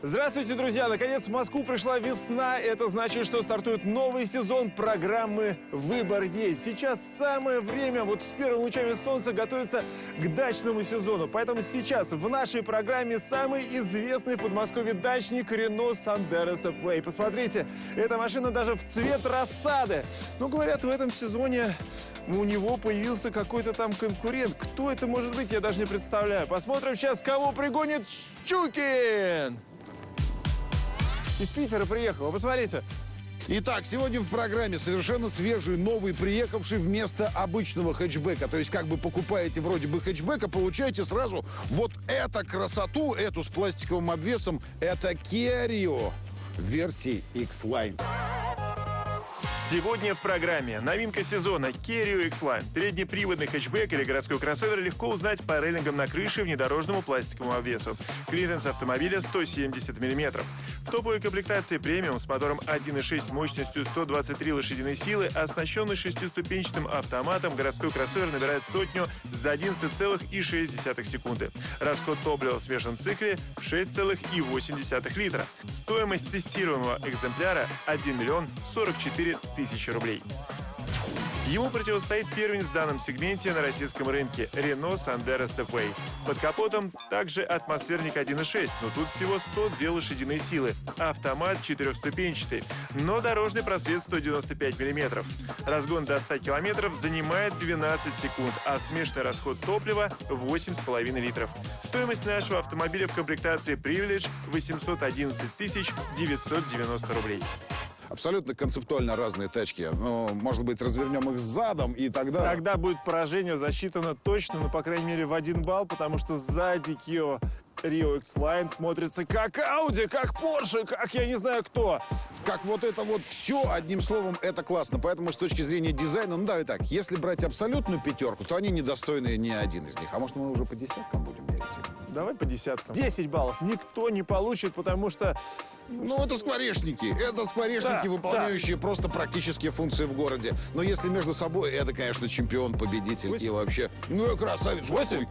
Здравствуйте, друзья! Наконец в Москву пришла весна. Это значит, что стартует новый сезон программы «Выбор есть». Сейчас самое время вот с первыми лучами солнца готовиться к дачному сезону. Поэтому сейчас в нашей программе самый известный в Подмосковье дачник Рено Сандеро Степвей. Посмотрите, эта машина даже в цвет рассады. Но говорят, в этом сезоне у него появился какой-то там конкурент. Кто это может быть, я даже не представляю. Посмотрим сейчас, кого пригонит Щукин! Из Питера приехал, вы посмотрите. Итак, сегодня в программе совершенно свежий, новый, приехавший вместо обычного хэтчбека. То есть, как бы покупаете вроде бы хэтчбека, получаете сразу вот эту красоту, эту с пластиковым обвесом. Это в версии X-Line. Сегодня в программе новинка сезона Rio X-Line. Переднеприводный хэтчбэк или городской кроссовер легко узнать по рейлингам на крыше и внедорожному пластиковому обвесу. Клиренс автомобиля 170 мм. В топовой комплектации премиум с мотором 1.6 мощностью 123 лошадиной силы, оснащенный шестиступенчатым автоматом, городской кроссовер набирает сотню за 11,6 секунды. Расход топлива в смешанном цикле 6,8 литра. Стоимость тестируемого экземпляра 1 миллион 44 тысячи рублей. Ему противостоит первенец в данном сегменте на российском рынке – Renault Sandero Stepway. Под капотом также атмосферник 1.6, но тут всего 102 лошадиные силы. Автомат четырехступенчатый, но дорожный просвет 195 мм. Разгон до 100 км занимает 12 секунд, а смешанный расход топлива – 8,5 литров. Стоимость нашего автомобиля в комплектации Privilege – 811 990 рублей. Абсолютно концептуально разные тачки. Ну, может быть, развернем их задом, и тогда... Тогда будет поражение засчитано точно, ну, по крайней мере, в один балл, потому что сзади Kia Rio X-Line смотрится как Audi, как Porsche, как я не знаю кто. Как вот это вот все, одним словом, это классно. Поэтому с точки зрения дизайна, ну давай так, если брать абсолютную пятерку, то они недостойны ни один из них. А может, мы уже по десяткам будем мерить? Давай по десяткам. 10 баллов никто не получит, потому что ну, это скворечники. Это скворечники, да, выполняющие да. просто практические функции в городе. Но если между собой, это, конечно, чемпион, победитель 8? и вообще... Ну, я красавец. 8?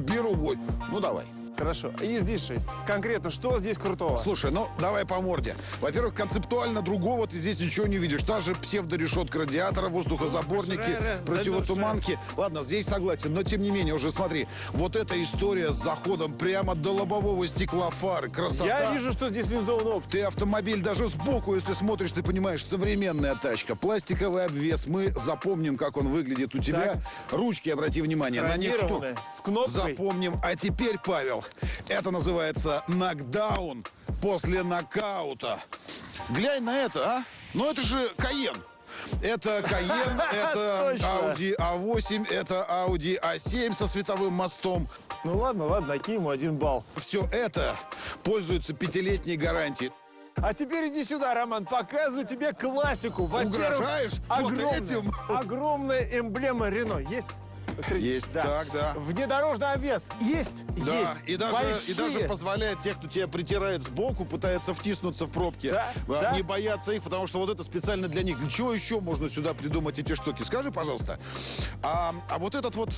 Беру 8. Ну, давай. Хорошо. И здесь 6. Конкретно, что здесь крутого? Слушай, ну давай по морде. Во-первых, концептуально другого ты здесь ничего не видишь. Та же псевдорешетка радиатора, воздухозаборники, противотуманки. Ладно, здесь согласен, но тем не менее, уже смотри. Вот эта история с заходом прямо до лобового стекла фары. Красота. Я вижу, что здесь линзованный опт. Ты автомобиль даже сбоку, если смотришь, ты понимаешь, современная тачка. Пластиковый обвес. Мы запомним, как он выглядит у тебя. Так. Ручки, обрати внимание, на них С кнопкой. Запомним. А теперь, Павел, это называется нокдаун после нокаута. Глянь на это, а? Ну это же Каен. Это Каен, это Audi A8, это Audi A7 со световым мостом. Ну ладно, ладно, накинь ему один балл. Все это пользуется пятилетней гарантией. А теперь иди сюда, Роман, показываю тебе классику. Угрожаешь? Огромная, вот этим? огромная эмблема Рено. Есть? Есть, да. так, да. Внедорожный обвес есть, да. есть. И даже, и даже позволяет тех, кто тебя притирает сбоку, пытается втиснуться в пробки, да, а, да. не бояться их, потому что вот это специально для них. Для чего еще можно сюда придумать эти штуки? Скажи, пожалуйста. А, а вот этот вот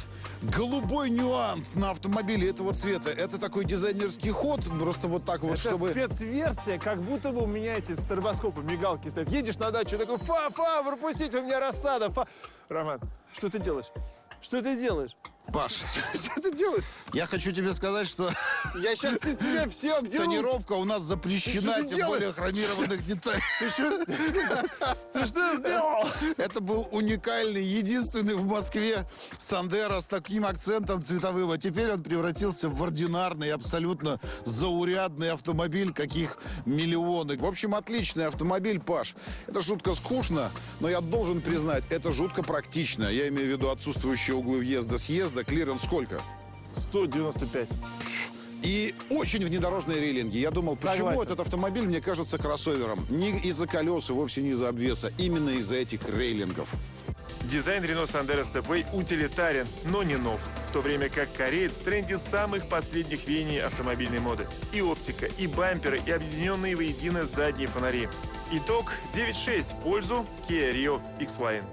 голубой нюанс на автомобиле этого цвета, это такой дизайнерский ход, просто вот так вот, это чтобы... спецверсия, как будто бы у меня эти стробоскопы, мигалки стоят. Едешь на дачу, такой, фа-фа, пропустите у меня рассада, фа... Роман, что ты делаешь? Что ты делаешь? Паш, что ты делаешь? Я хочу тебе сказать, что... Я сейчас тебе все обделаю. Тонировка у нас запрещена, тем более хромированных деталей. Ты что? Ты что сделал? Это был уникальный, единственный в Москве Сандера с таким акцентом цветовым. А теперь он превратился в ординарный, абсолютно заурядный автомобиль, каких миллионы. В общем, отличный автомобиль, Паш. Это жутко скучно, но я должен признать, это жутко практично. Я имею в виду отсутствующие углы въезда-съезда, въезда клиренс сколько? 195. И очень внедорожные рейлинги. Я думал, почему Согласен. этот автомобиль мне кажется кроссовером? Не из-за колес и вовсе не из-за обвеса. Именно из-за этих рейлингов. Дизайн Renault Sandero Stepway утилитарен, но не нов. В то время как кореец в тренде самых последних веяний автомобильной моды. И оптика, и бамперы, и объединенные воедино задние фонари. Итог 9.6 в пользу Kia Rio X-Line.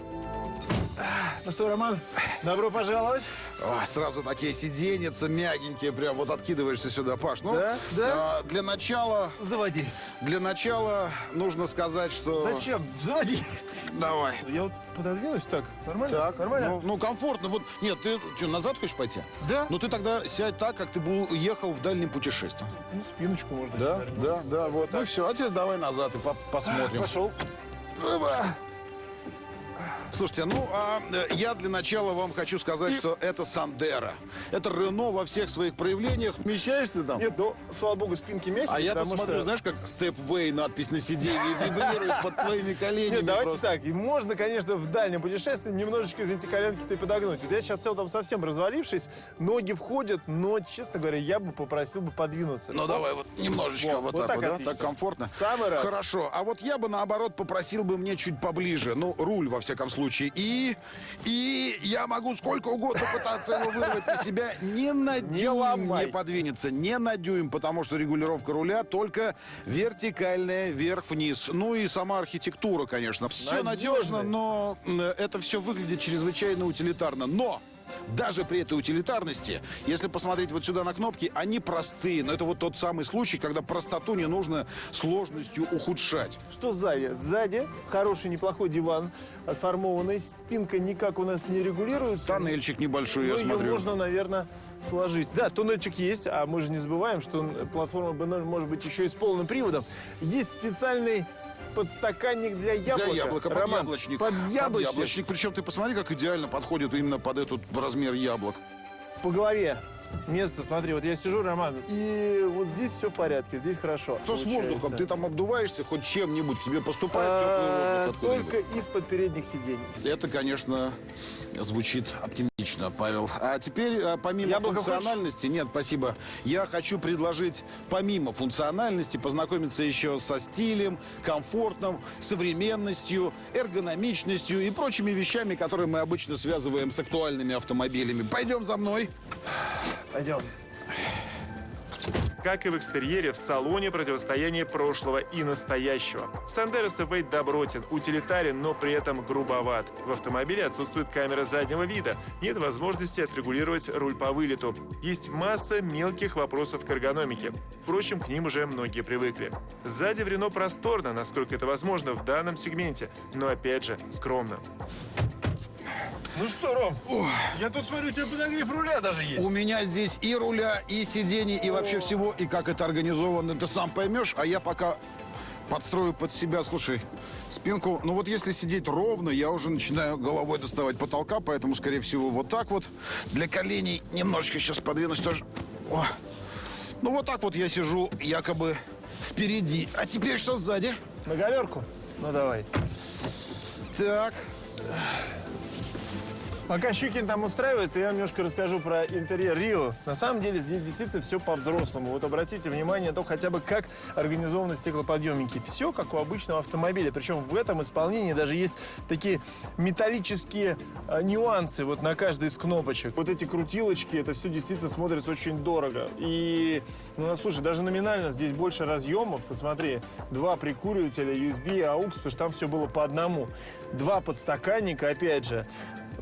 Ну что, Роман, добро пожаловать. О, сразу такие сиденьица мягенькие, прям вот откидываешься сюда, Паш. Ну, Да, да. а, для начала, Заводи. для начала нужно сказать, что... Зачем? Заводи. Давай. Я вот пододвинусь так. Нормально? Так, Нормально? Ну, ну, комфортно. Вот, нет, ты что, назад хочешь пойти? Да. Ну, ты тогда сядь так, как ты был, ехал в дальнем путешествии. Ну, спиночку можно. Да, да, да, вот. Ну все, а теперь давай назад и по- посмотрим. Пошел. Слушайте, ну, а э, я для начала вам хочу сказать, что это Сандера. Это Рено во всех своих проявлениях. Вмещаешься там? Нет, ну, слава богу, спинки мягкие. А я тут потому смотрю, что- знаешь, как Stepway надпись на сиденье вибрирует под твоими коленями. Нет, давайте просто. так. И можно, конечно, в дальнем путешествии немножечко из эти коленки-то подогнуть. Вот я сейчас сел там совсем развалившись, ноги входят, но, честно говоря, я бы попросил бы подвинуться. Ну давай вот немножечко Вот, вот, вот так, так вот, да? так комфортно. Самый раз. Хорошо. А вот я бы наоборот попросил бы мне чуть поближе. Ну, руль во всяком случае. И, и я могу сколько угодно пытаться его вырвать на себя. Не на Не дюйм ломай. не подвинется. Не на дюйм, потому что регулировка руля только вертикальная, вверх-вниз. Ну и сама архитектура, конечно. Все надежно, Надежная. но м, это все выглядит чрезвычайно утилитарно. Но даже при этой утилитарности, если посмотреть вот сюда на кнопки, они простые. Но это вот тот самый случай, когда простоту не нужно сложностью ухудшать. Что сзади? Сзади хороший, неплохой диван, отформованный. Спинка никак у нас не регулируется. Тоннельчик небольшой, Ну, я ее смотрю. можно, наверное, сложить. Да, туннельчик есть, а мы же не забываем, что платформа B0 может быть еще и с полным приводом. Есть специальный подстаканник для яблока. Для яблока, под Роман, яблочник. Под яблочник. яблочник. Причем ты посмотри, как идеально подходит именно под этот размер яблок. По голове. Место, смотри, вот я сижу, Роман, и вот здесь все в порядке, здесь хорошо. Что с получается. воздухом? Ты там обдуваешься хоть чем-нибудь? К тебе поступает А, теплый воздух? Только из-под передних сидений. Это, конечно, звучит оптимистично, Павел. А теперь, а, помимо Яблоко функциональности, нет, спасибо, я хочу предложить, помимо функциональности, познакомиться еще со стилем, комфортом, современностью, эргономичностью и прочими вещами, которые мы обычно связываем с актуальными автомобилями. Пойдем за мной. Пойдем. Как и в экстерьере, в салоне противостояние прошлого и настоящего. Сандеро Степвей добротен, утилитарен, но при этом грубоват. В автомобиле отсутствует камера заднего вида, нет возможности отрегулировать руль по вылету. Есть масса мелких вопросов к эргономике. Впрочем, к ним уже многие привыкли. Сзади в Рено просторно, насколько это возможно в данном сегменте, но опять же скромно. Ну что, Ром, я тут смотрю, у тебя подогрев руля даже есть. У меня здесь и руля, и сидений, и вообще всего, и как это организовано, ты сам поймешь, а я пока подстрою под себя, слушай, спинку, ну вот если сидеть ровно, я уже начинаю головой доставать потолка, поэтому, скорее всего, вот так вот. Для коленей немножечко сейчас подвинусь тоже. О. Ну вот так вот я сижу якобы впереди. А теперь что сзади? На галерку? Ну давай. Так, Пока Щукин там устраивается, я вам немножко расскажу про интерьер Рио. На самом деле здесь действительно все по-взрослому. Вот обратите внимание то хотя бы как организованы стеклоподъемники. Все как у обычного автомобиля. Причем в этом исполнении даже есть такие металлические э, нюансы вот на каждой из кнопочек. Вот эти крутилочки, это все действительно смотрится очень дорого. И, ну, слушай, даже номинально здесь больше разъемов. Посмотри, два прикуривателя, USB, AUX, потому что там все было по одному. Два подстаканника, опять же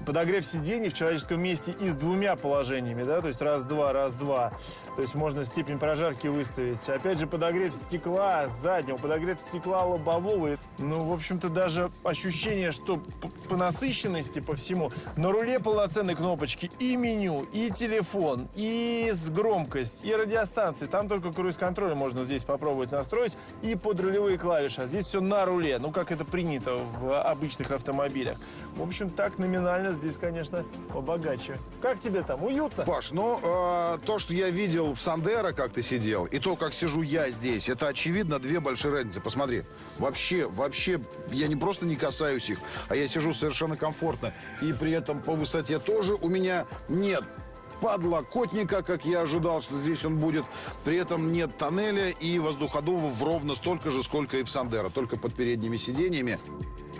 подогрев сидений в человеческом месте и с двумя положениями, да, то есть раз-два, раз-два. То есть можно степень прожарки выставить. Опять же, подогрев стекла заднего, подогрев стекла лобового. Ну, в общем-то, даже ощущение, что по насыщенности, по всему, на руле полноценной кнопочки и меню, и телефон, и с громкость, и радиостанции. Там только круиз-контроль можно здесь попробовать настроить, и подрулевые клавиши. А здесь все на руле, ну, как это принято в обычных автомобилях. В общем, так номинально здесь, конечно, побогаче. Как тебе там? Уютно? Паш, ну, э, то, что я видел в Сандеро, как ты сидел, и то, как сижу я здесь, это, очевидно, две большие разницы. Посмотри, вообще, вообще, я не просто не касаюсь их, а я сижу совершенно комфортно. И при этом по высоте тоже у меня нет подлокотника, как я ожидал, что здесь он будет. При этом нет тоннеля и воздуходува ровно столько же, сколько и в Сандеро, только под передними сиденьями.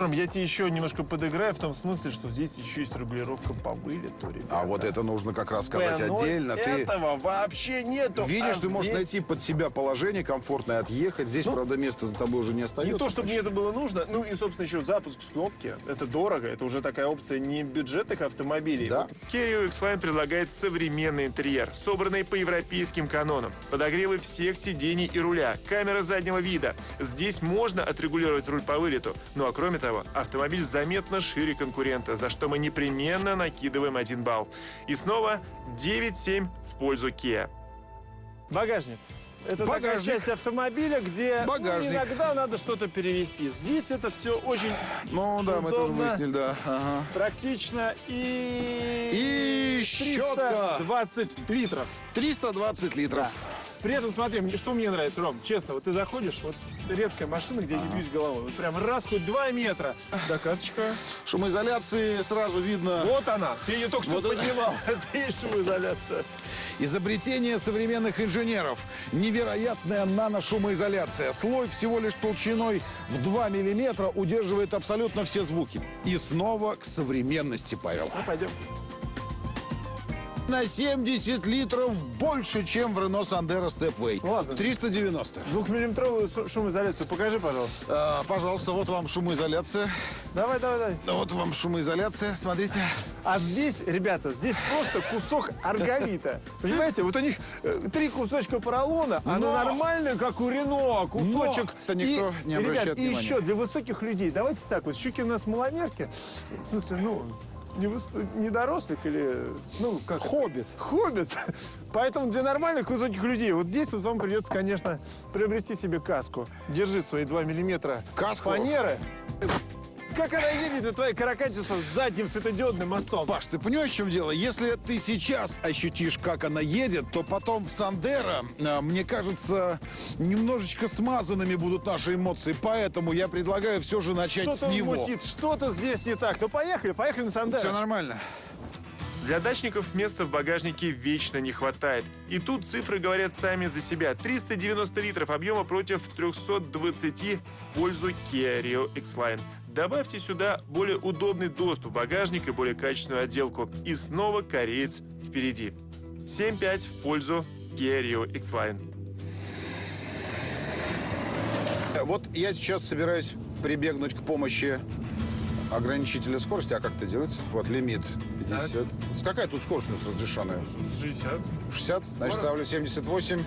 Я тебе еще немножко подыграю в том смысле, что здесь еще есть регулировка по вылету, ребята. А вот это нужно как раз сказать P0 отдельно. Ты этого вообще нету. видишь, а ты можешь здесь- найти под себя положение комфортное, отъехать. Здесь, правда, места за тобой уже не остается. Не то, чтобы мне это было нужно. Ну и, собственно, еще запуск с кнопки. Это дорого. Это уже такая опция не бюджетных автомобилей. Да. Kia X-Line предлагает современный интерьер, собранный по европейским канонам. Подогревы всех сидений и руля, камера заднего вида. Здесь можно отрегулировать руль по вылету. Ну а кроме того, автомобиль заметно шире конкурента, за что мы непременно накидываем один балл. И снова 9-7 в пользу Kia. Багажник. Это такая Багажник. часть автомобиля, где ну, иногда надо что-то перевести. Здесь это все очень Ну да, мы тоже удобно. выяснили, да. Ага. практично и... И щетка. 320 литров. 320 литров. При этом, смотри, что мне нравится, Ром, честно, вот ты заходишь, вот редкая машина, где я не бьюсь головой, вот прям раз, хоть два метра, докаточка, Шумоизоляции сразу видно. вот она, ты ее только что Вот поднимал, это и шумоизоляция. Изобретение современных инженеров. Невероятная наношумоизоляция. Слой всего лишь толщиной в 2 миллиметра удерживает абсолютно все звуки. И снова к современности, Павел. Ну, пойдем. На 70 литров больше, чем в Renault Sandero Stepway. Ладно. 390. Двухмиллиметровую шу- шумоизоляцию покажи, пожалуйста. А, пожалуйста, вот вам шумоизоляция. Давай, давай, давай. Вот вам шумоизоляция, смотрите. А здесь, ребята, здесь просто кусок арголита. Понимаете, вот у них э, три кусочка поролона, а Но- на нормальную, как у Рено, кусочек. это никто и, не обращает ребят, и внимания. еще для высоких людей, давайте так, вот щуки у нас маломерки, в смысле, ну, не, выс- не дорослик или, ну, как это? Хоббит. Хоббит. Поэтому для нормальных высоких людей вот здесь вот вам придется, конечно, приобрести себе каску. Держи свои 2 миллиметра Каску? фанеры. Как она едет на твоей каракатице с задним светодиодным мостом? Паш, ты понимаешь, в чем дело? Если ты сейчас ощутишь, как она едет, то потом в Сандера, мне кажется, немножечко смазанными будут наши эмоции. Поэтому я предлагаю все же начать Что-то с него. мутит, что-то здесь не так. Ну поехали, поехали на Сандеро. Все нормально. Для дачников места в багажнике вечно не хватает. И тут цифры говорят сами за себя. 390 литров объема против 320 в пользу Kia Rio X-Line. Добавьте сюда более удобный доступ в багажник и более качественную отделку. И снова кореец впереди. 7-5 в пользу Kia Rio X-Line. Вот я сейчас собираюсь прибегнуть к помощи ограничителя скорости. А как это делается? Вот лимит 50. Какая тут скорость у нас разрешенная? 60. 60, значит, ставлю 78.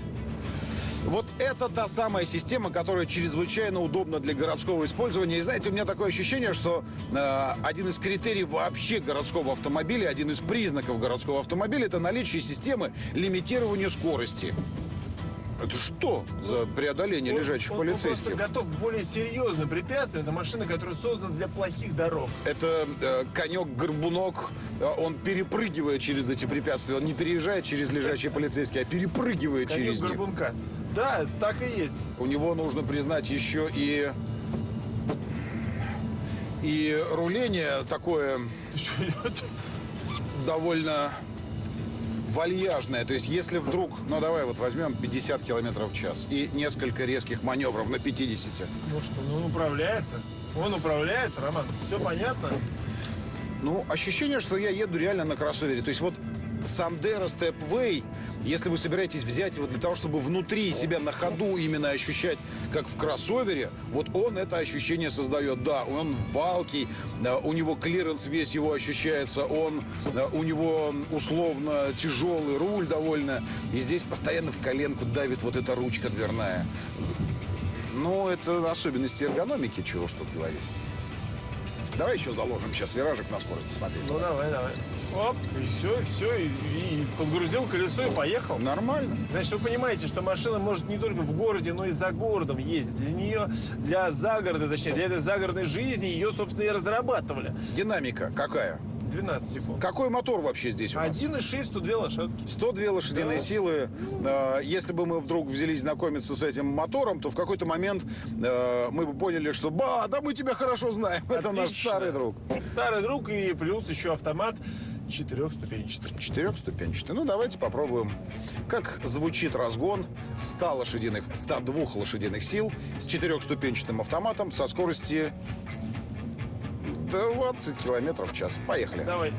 Это та самая система, которая чрезвычайно удобна для городского использования. И знаете, у меня такое ощущение, что э, один из критериев вообще городского автомобиля, один из признаков городского автомобиля, это наличие системы лимитирования скорости. Это что за преодоление лежачих он, он полицейских? просто готов к более серьезным препятствиям. Это машина, которая создана для плохих дорог. Это э, конек-горбунок, э, он перепрыгивает через эти препятствия. Он не переезжает через лежачие полицейские, а перепрыгивает Конек через них. горбунка. Да, так и есть. У него нужно признать еще и и руление такое довольно вальяжное. То есть если вдруг, ну давай вот возьмем 50 километров в час и несколько резких маневров на 50. Ну что, ну он управляется. Он управляется, Роман. Все понятно? Ну, ощущение, что я еду реально на кроссовере. То есть вот Sandero Stepway, если вы собираетесь взять его для того, чтобы внутри себя на ходу именно ощущать, как в кроссовере, вот он это ощущение создает. Да, он валкий, у него клиренс весь его ощущается, он, у него условно тяжелый руль довольно, и здесь постоянно в коленку давит вот эта ручка дверная. Ну, это особенности эргономики, чего что говорить. Давай еще заложим сейчас виражик на скорости смотреть. Ну давай, давай. Оп, и все, и все, и, и подгрузил колесо и поехал. Нормально. Значит, вы понимаете, что машина может не только в городе, но и за городом ездить. Для нее, для загорода, точнее, для этой загородной жизни ее, собственно, и разрабатывали. Динамика какая? 12 секунд. Какой мотор вообще здесь у нас? 1,6, 102 лошадки. 102 лошадиные Да. силы. Э, Если бы мы вдруг взялись знакомиться с этим мотором, то в какой-то момент э, мы бы поняли, что ба, да мы тебя хорошо знаем. Это наш Отлично. старый друг. Старый друг и плюс еще автомат четырехступенчатый. Четырехступенчатый. Ну, давайте попробуем, как звучит разгон 100 лошадиных, 102 лошадиных сил с четырехступенчатым автоматом со скорости 20 километров в час. Поехали. Давай.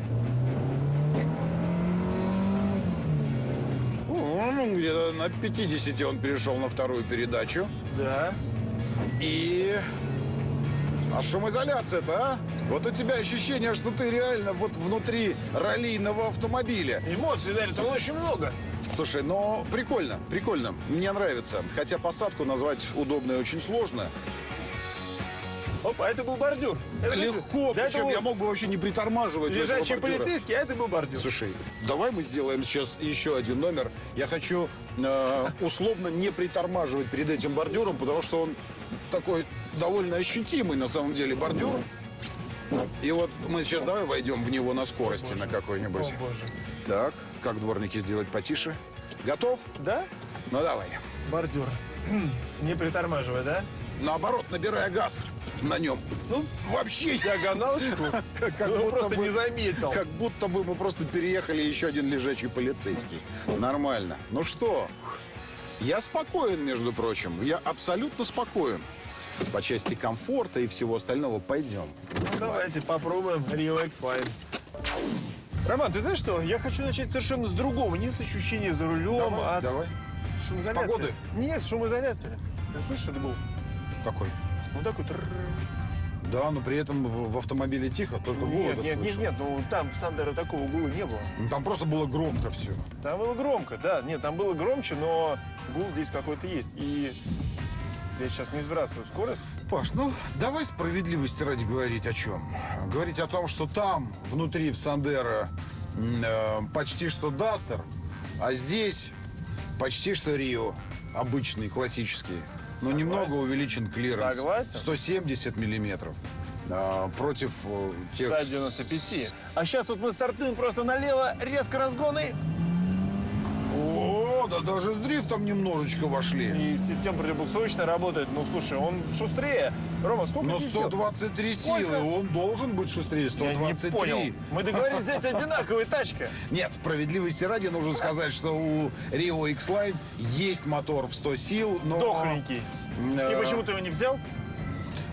Ну, где-то на 50 он перешел на вторую передачу. Да. И... А шумоизоляция-то, а? Вот у тебя ощущение, что ты реально вот внутри раллийного автомобиля. Эмоций дарит он очень много. Слушай, ну прикольно, прикольно. Мне нравится. Хотя посадку назвать удобной очень сложно. А это был бордюр. Это Легко, Да, причем был я мог бы вообще не притормаживать. бордюра. полицейский, а это был бордюр. Слушай, давай мы сделаем сейчас еще один номер. Я хочу э, условно не притормаживать перед этим бордюром, потому что он такой довольно ощутимый на самом деле бордюр. И вот мы сейчас давай войдем в него на скорости на какой-нибудь. О, боже. Так, как дворники сделать потише? Готов? Да? Ну давай. Бордюр. Не притормаживай, да? Наоборот, набирая газ на нем. Ну, Вообще диагоналочку. как, как Ну, будто просто бы- не заметил. Как будто бы мы просто переехали еще один лежачий полицейский. Нормально. Ну что, я спокоен, между прочим. Я абсолютно спокоен. По части комфорта и всего остального пойдем. Ну, давайте попробуем Rio X-Line. Роман, ты знаешь что? Я хочу начать совершенно с другого. Не с ощущения за рулем, Давай, а с давай. шумоизоляции. С погоды? Нет, с шумоизоляции. Ты слышишь, это был? Какой? Ну такой... Да, но при этом в, в автомобиле тихо, только Нет, голос нет, нет, нет, ну там в Сандеро такого гула не было. Ну, Там просто было громко все. Там было громко, да. Нет, там было громче, но гул здесь какой-то есть. И я сейчас не сбрасываю скорость. Паш, ну давай справедливости ради говорить о чем. Говорить о том, что там, внутри, в Сандеро, м, э, почти что Дастер, а здесь почти что Рио. Обычный, классический. Но немного увеличен клиренс. Согласен. 170 миллиметров. а, против э, тех... 195. А сейчас вот мы стартуем просто налево, резко разгоны. Да даже с дрифтом немножечко вошли. И система противобуксовочная работает. Ну, слушай, он шустрее. Рома, сколько Но несет? 123 Сколько? силы, он должен быть шустрее. Я 123. не понял. Мы договорились взять одинаковые тачки. Нет, справедливости ради нужно сказать, что у Rio X-Line есть мотор в 100 сил, но... Дохленький. Э, И почему ты его не взял?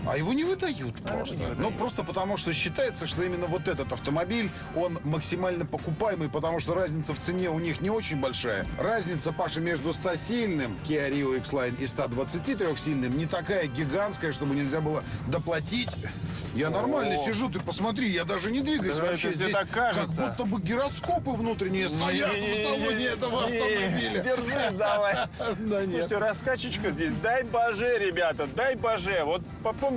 А его не выдают его просто. не выдают. Ну, просто потому что считается, что именно вот этот автомобиль, он максимально покупаемый, потому что разница в цене у них не очень большая. Разница, Паша, между 100-сильным Kia Rio X-Line и 123-сильным не такая гигантская, чтобы нельзя было доплатить. Я нормально О. сижу, ты посмотри, я даже не двигаюсь Да вообще. Здесь так кажется. Как будто бы гироскопы внутренние стоят в салоне этого автомобиля. Держи, давай. Слушайте, раскачечка здесь. Дай боже, ребята, дай боже. Вот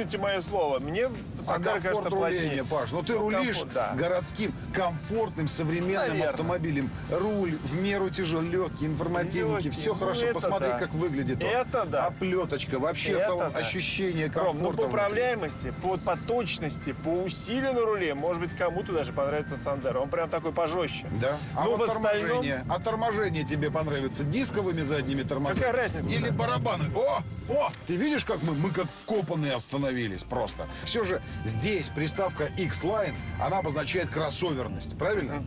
попомните мое слово. Мне А Сандер комфорт кажется руления, плотнее. Паш, ну ты Ну, рулишь комфорт, да. городским, комфортным, современным Наверно. автомобилем. Руль в меру тяжел, легкий, информативненький, Легкий. все Ну, хорошо. Посмотри, да. как выглядит он. Это да. Оплеточка, вообще Это салон, да. ощущение Ром, комфорта. ну по управляемости, по, по точности, по усилию на руле, может быть, кому-то даже понравится Сандер. Он прям такой пожестче. Да. А Ну, вот в остальном- торможение. А торможение тебе понравится дисковыми задними тормозами? Какая разница-то? Или барабаны? О! О! Ты видишь, как мы? Мы как вкопанные остановились просто. Все же здесь приставка X-Line, она обозначает кроссоверность, правильно?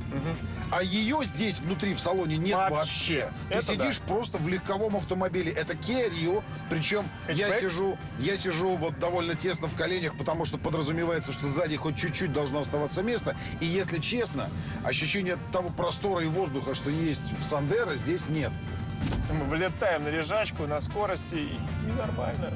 А ее здесь внутри в салоне нет Вообще. вообще. Ты Это сидишь просто в легковом автомобиле. Это Kia Rio, причем я сижу, я сижу вот довольно тесно в коленях, потому что подразумевается, что сзади хоть чуть-чуть должно оставаться место. И если честно, ощущение того простора и воздуха, что есть в Сандеро, здесь нет. Мы вылетаем на лежачку, на скорости, и ненормально.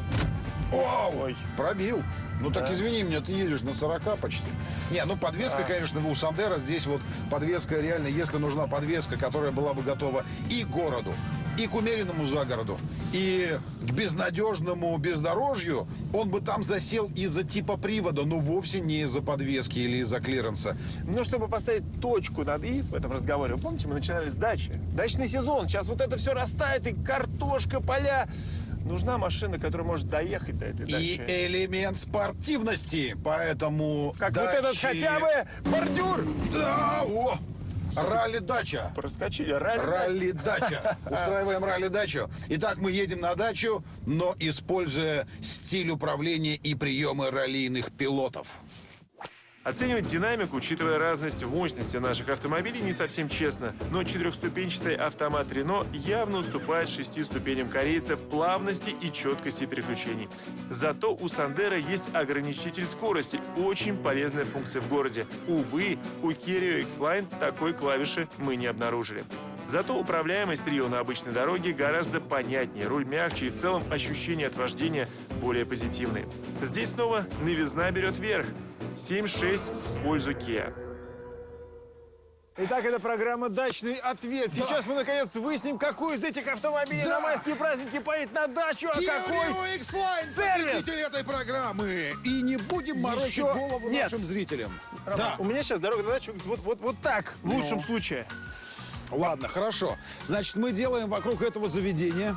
Оу! Ой. Пробил. Ну так Да. извини меня, ты едешь на 40 почти. Не, ну подвеска, конечно, у Сандера здесь вот подвеска реально, если нужна подвеска, которая была бы готова и к городу, и к умеренному загороду, и к безнадежному бездорожью, он бы там засел из-за типа привода, но вовсе не из-за подвески или из-за клиренса. Ну, чтобы поставить точку над «и» в этом разговоре, вы помните, мы начинали с дачи. Дачный сезон, сейчас вот это все растает, и картошка, поля. Нужна машина, которая может доехать до этой И дачи. элемент спортивности, поэтому... Как вот этот дачи- хотя бы бордюр. Да, о! Ралли-дача. Проскочили. Ралли. Ралли-дача. Устраиваем ралли-дачу. Итак, мы едем на дачу, но используя стиль управления и приемы раллийных пилотов. Оценивать динамику, учитывая разность в мощности наших автомобилей, не совсем честно, но четырехступенчатый автомат Рено явно уступает шести ступеням корейца в плавности и четкости переключений. Зато у Сандера есть ограничитель скорости, очень полезная функция в городе. Увы, у Керрио X-Line такой клавиши мы не обнаружили. Зато управляемость Рио на обычной дороге гораздо понятнее, руль мягче и в целом ощущения от вождения более позитивные. Здесь снова новизна берет верх. 7-6 в пользу Kia. Итак, это программа «Дачный ответ». Сейчас мы, наконец, выясним, какой из этих автомобилей Да. на майские праздники поедет на дачу, а какой... X-Line, сервис? победитель этой программы. И не будем морочить Еще голову нет. нашим зрителям. Да. У меня сейчас дорога на дачу вот, вот, вот так, в лучшем случае. Ладно, хорошо. Значит, мы делаем вокруг этого заведения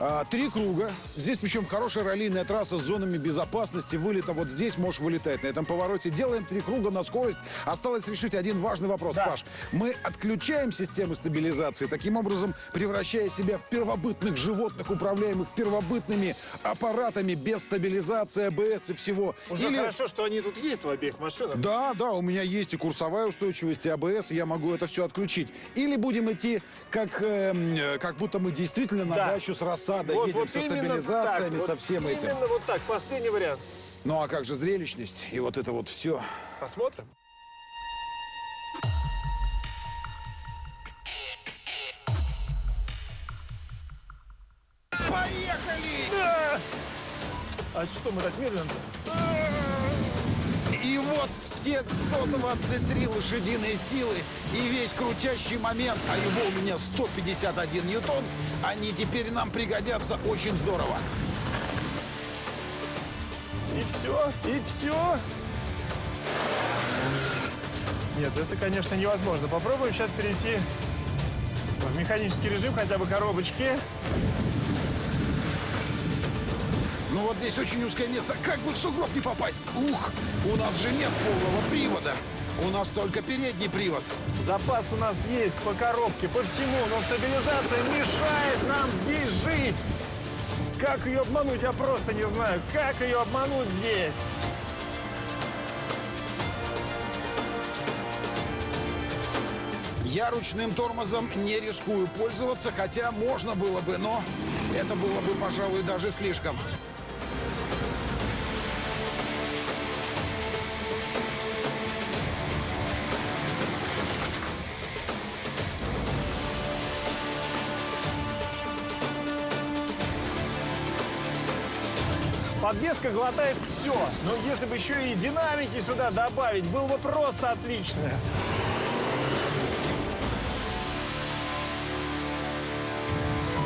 а, три круга. Здесь причем хорошая раллийная трасса с зонами безопасности. Вылета вот здесь можешь вылетать на этом повороте. Делаем три круга на скорость. Осталось решить один важный вопрос, Да. Паш. Мы отключаем системы стабилизации, таким образом превращая себя в первобытных животных, управляемых первобытными аппаратами без стабилизации, АБС и всего. Уже Или- хорошо, что они тут есть в обеих машинах. да, да, у меня есть и курсовая устойчивость, и АБС, и я могу это все отключить. Или будем идти, как, эм, э, как будто мы действительно на Да. дачу с рассадой Вот- едем вот со именно стабилизациями, так, со вот всем этим. Именно вот так, последний вариант. Ну а как же зрелищность и вот это вот все. Посмотрим. Поехали! Да! А что мы так медленно И вот все 123 лошадиные силы и весь крутящий момент, а его у меня 151 ньютон, они теперь нам пригодятся очень здорово. И все, и все. Нет, это, конечно, невозможно. Попробуем сейчас перейти в механический режим, хотя бы коробочки. Ну вот здесь очень узкое место, как бы в сугроб не попасть. Ух, у нас же нет полного привода. У нас только передний привод. Запас у нас есть по коробке, по всему, но стабилизация мешает нам здесь жить. Как ее обмануть, я просто не знаю. Как ее обмануть здесь? Я ручным тормозом не рискую пользоваться, хотя можно было бы, но это было бы, пожалуй, даже слишком. Подвеска глотает все. Но если бы еще и динамики сюда добавить, было бы просто отлично.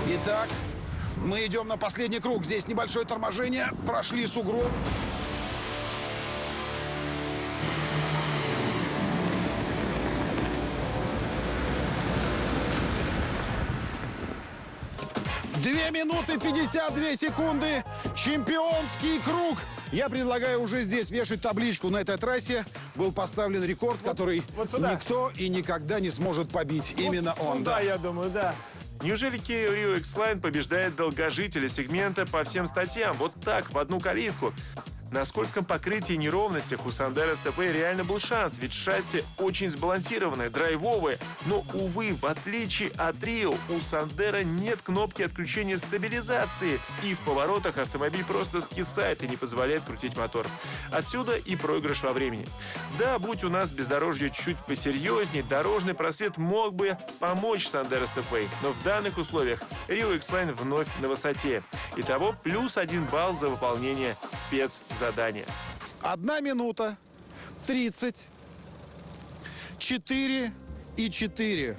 Итак, мы идем на последний круг. Здесь небольшое торможение. Прошли сугроб. Две минуты 52 секунды. Чемпионский круг. Я предлагаю уже здесь вешать табличку. На этой трассе был поставлен рекорд, который вот сюда. никто и никогда не сможет побить. Именно Вот он, сюда, да. я думаю, да. Неужели Kia Rio X-Line побеждает долгожителя сегмента по всем статьям? Вот так, в одну калитку. На скользком покрытии и неровностях у Сандера СТП реально был шанс, ведь шасси очень сбалансированное, драйвовое. Но, увы, в отличие от Рио, у Сандера нет кнопки отключения стабилизации. И в поворотах автомобиль просто скисает и не позволяет крутить мотор. Отсюда и проигрыш во времени. Да, будь у нас бездорожье чуть посерьезнее, дорожный просвет мог бы помочь Сандера СТП. Но в данных условиях Rio X-Line вновь на высоте. Итого плюс один балл за выполнение спецзадания. Одна минута, 30, 4 и 4.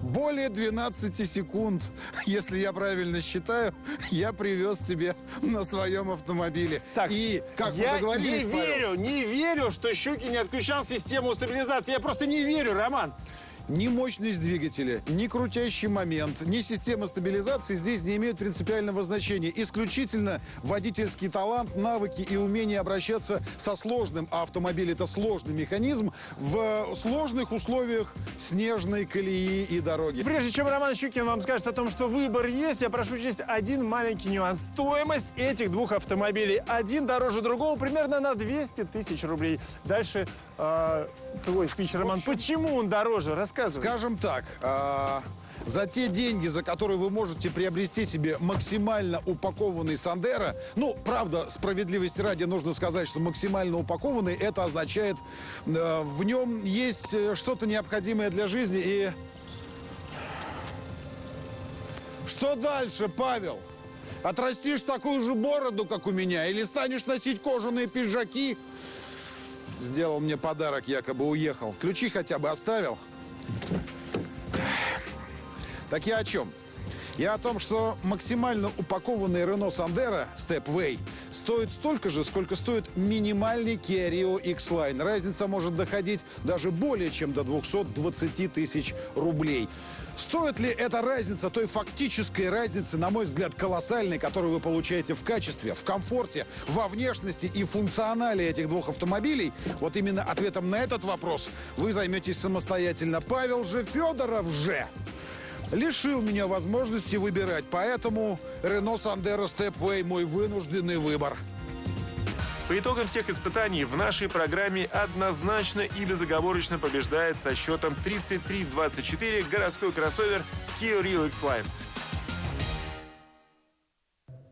Более 12 секунд, если я правильно считаю, я привез тебе на своем автомобиле. Так, и, как я мы договорились, не Павел, верю, не верю, что Щуки не отключал систему стабилизации. Я просто не верю, Роман. Ни мощность двигателя, ни крутящий момент, ни система стабилизации здесь не имеют принципиального значения. Исключительно водительский талант, навыки и умение обращаться со сложным, а автомобиль это сложный механизм, в сложных условиях снежной колеи и дороги. Прежде чем Роман Щукин вам скажет о том, что выбор есть, я прошу учесть один маленький нюанс. Стоимость этих двух автомобилей. Один дороже другого примерно на 200 тысяч рублей. Дальше э, твой спич, Роман. Почему он дороже? Рассказывай. Скажем так, а, за те деньги, за которые вы можете приобрести себе максимально упакованный Сандера, ну, правда, справедливости ради нужно сказать, что максимально упакованный, это означает, э, в нем есть э, что-то необходимое для жизни и... Что дальше, Павел? Отрастишь такую же бороду, как у меня, или станешь носить кожаные пиджаки? Сделал мне подарок, якобы уехал. Ключи хотя бы оставил. Так я о чем? Я о том, что максимально упакованный Renault Sandero Stepway стоит столько же, сколько стоит минимальный Kia Rio X-Line. Разница может доходить даже более чем до 220 тысяч рублей. Стоит ли эта разница той фактической разницы, на мой взгляд, колоссальной, которую вы получаете в качестве, в комфорте, во внешности и функционале этих двух автомобилей? Вот именно ответом на этот вопрос вы займетесь самостоятельно. Павел же Федоров же лишил меня возможности выбирать. Поэтому Renault Sandero Stepway мой вынужденный выбор. По итогам всех испытаний в нашей программе однозначно и безоговорочно побеждает со счетом 33-24 городской кроссовер Kia Rio X-Line.